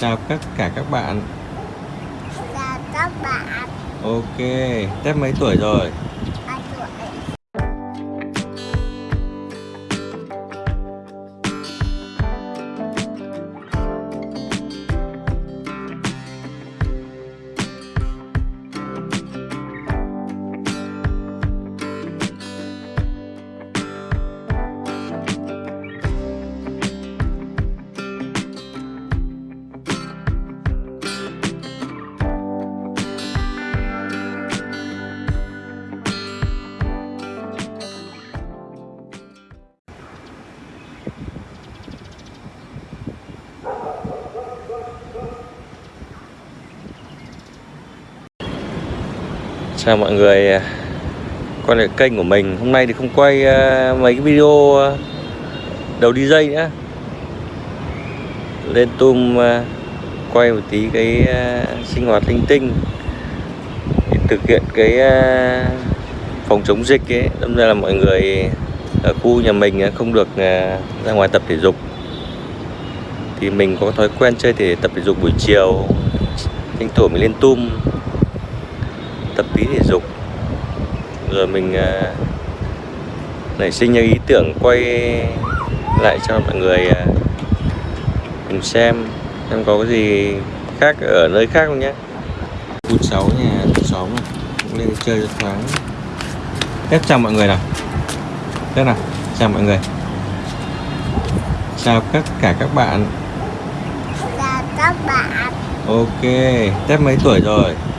Chào tất cả các bạn Chào các bạn Ok, Tép mấy tuổi rồi? Chào mọi người. Quay lại kênh của mình. Hôm nay thì không quay ờ, mấy cái video ờ, đầu đi dây nữa. Lên tum ờ, quay một tí cái sinh hoạt linh tinh. Để thực hiện cái phòng chống dịch ấy. Đâm ra là mọi người ở khu nhà mình không được ra ngoài tập thể dục. Thì mình có thói quen chơi thể tập thể dục buổi chiều. Tranh thủ mình lên tum tập tí thể dục. Rồi mình à, nảy sinh ra ý tưởng quay lại cho mọi người à, cùng xem xem có cái gì khác ở nơi khác không nhé. Khu sáu nhà xóm này cũng lên chơi cho thoáng. Tết chào mọi người nào. Tết nào. Chào mọi người. Chào tất cả các bạn. Chào các bạn. Ok Tết mấy tuổi rồi? 3 tuổi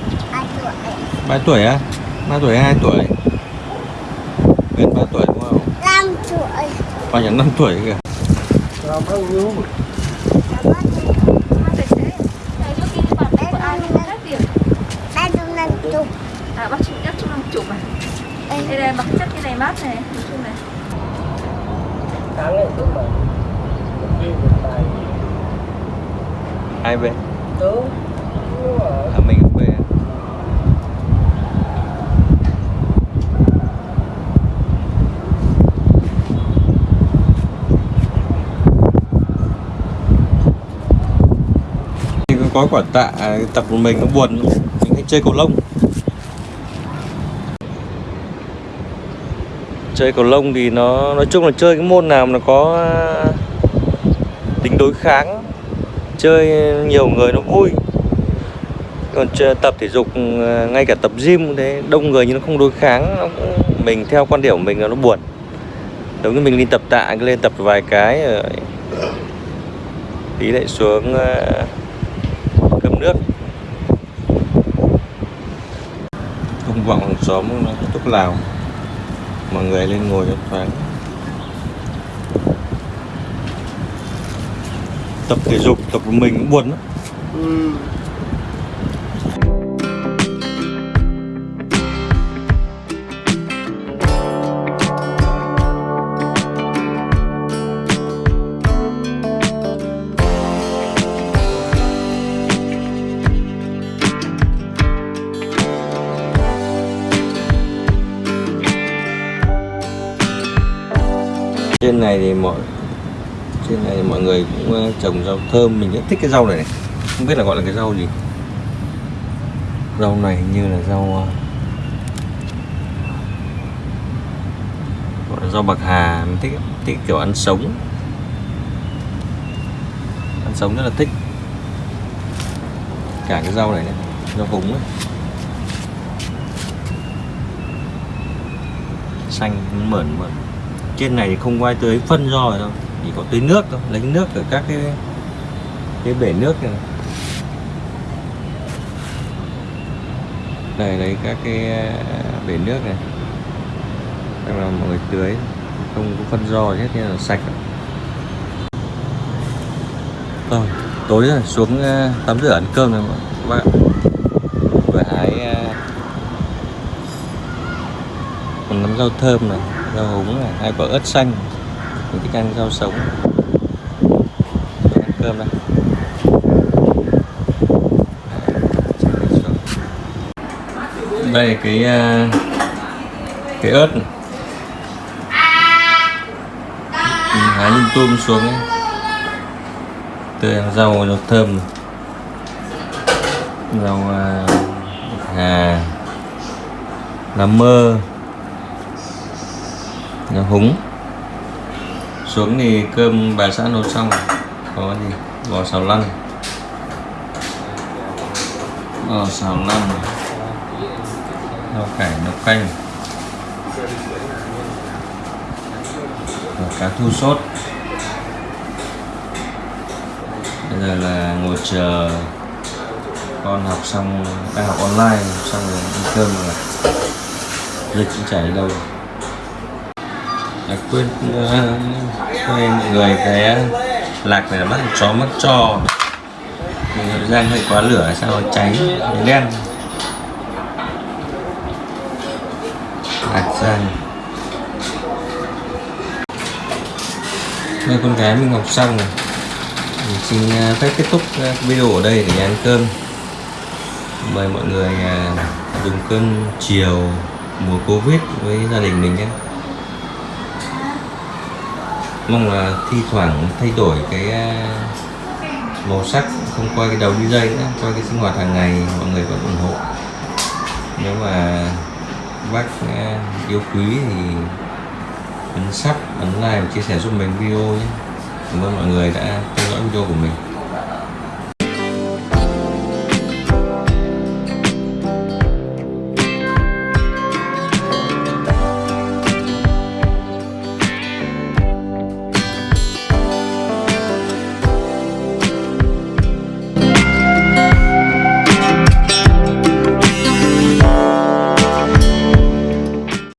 3 tuổi á? 3 tuổi hay 2 tuổi? Gần 3 tuổi đúng không? 5 tuổi. Bao nhiêu 5 tuổi kìa. Ba trăm năm chục. À bác chụp nhất chung năm chục à? Đây đây bác chất cái này mát này Nói chung này. Tháng này tôi mà đi một bài. Ai về tớ à, mình về Thì có quả tạ à, tập một mình nó buồn mình hay chơi cầu lông. Chơi cầu lông thì nó nói chung là chơi cái môn nào mà nó có à, tính đối kháng chơi nhiều người nó vui. Còn chơi, tập thể dục à, ngay cả tập gym thế đông người nhưng nó không đối kháng nó cũng, mình theo quan điểm của mình là nó buồn. Giống như mình đi tập tạ lên tập vài cái rồi tí lại xuống nước. Không vọng hàng xóm nó thuốc lào mọi người lên ngồi cho thoáng. Tập thể dục, tập của mình cũng buồn lắm. Ừ. trên này thì mọi trên này thì mọi người cũng ờ, trồng rau thơm. Mình rất thích cái rau này, này. Không biết là gọi là cái rau gì. Rau này hình như là rau ờ, gọi là rau bạc hà. Mình thích thích kiểu ăn sống. Ăn sống rất là thích. Cả cái rau này này rau húng ấy. xanh mởn mởn trên này thì không có ai tưới phân rồi đâu. Chỉ có tưới nước thôi lấy nước ở các cái cái bể nước này. Đây lấy các cái à, bể nước này. Đây là mọi người tưới không có phân do hết nên là sạch rồi. Vâng, tối rồi xuống à, tắm rửa ăn cơm rồi các bạn vừa hái à, nắm rau thơm này rau húng này hai quả ớt xanh mình thích ăn rau sống ăn cơm đây đây cái à, cái ớt này. mình hái lung tum xuống ấy. tươi ăn rau nó thơm rau à, hà lá mơ nó húng. Xuống thì cơm bà xã nấu xong rồi. có gì? Bò xào lăn bò xào lăn rau cải nấu canh. Và cá thu sốt. Bây giờ là ngồi chờ con học xong, đang học online, xong rồi ăn cơm rồi. Dịch cũng chảy đâu quên uh, mọi người cái ờ, lạc này là mắt chó mắt trò. Mình rang hơi quá lửa sao cháy? Đen. Lạc rang đây con gái mình học xong rồi. Mình xin ờ, phép kết thúc video ở đây để ăn cơm. Mời mọi người dùng cơm chiều mùa covid với gia đình mình nhé mong là thi thoảng thay đổi cái ờ, màu sắc, không quay cái đầu đi dây nữa qua cái sinh hoạt hàng ngày, mọi người vẫn ủng hộ. Nếu mà bác ờ, yêu quý thì ấn sắp, ấn like và chia sẻ giúp mình video nhé. Cảm ơn mọi người đã theo dõi video của mình.